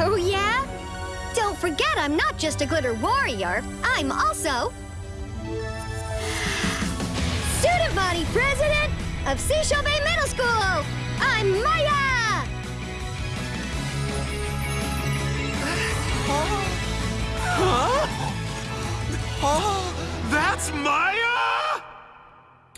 Oh, yeah? Don't forget I'm not just a glitter warrior. I'm also... Student Body President of Seashell Bay Middle School! I'm Maya! Huh? Huh? that's Maya!